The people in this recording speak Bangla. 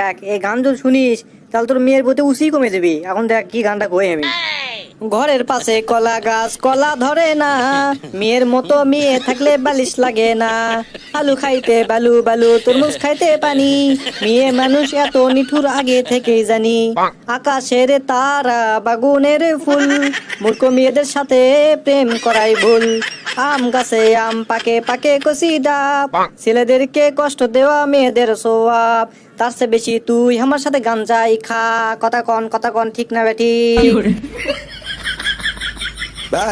দেখ, এই গান যদি শুনিস, তাহলে তোর মেয়ের প্রতি উসি কমে যাবি। এখন দেখ কি গানটা কই আমি। ঘরের পাশে কলা গাছ, কলা ধরে না। মেয়ের মতো মেয়ে থাকলে বালিশ লাগে না। আলু খাইতে বালু বালু, তরমুজ খাইতে পানি। মেয়ে মানুষ এত নিঠুর আগে থেকেই জানি। আকাশের তারা, বাগুনের ফুল। মূর্খ মেয়েদের সাথে প্রেম করাই ভুল। আম গাছে আম পাকে পাকে কষি ডাব। ছেলেদেরকে কষ্ট দেওয়া মেয়েদের সোয়াব। তার চেয়ে বেশি তুই আমার সাথে গান যাই খা। কথা কন কথা কন ঠিক না বেটি ভাই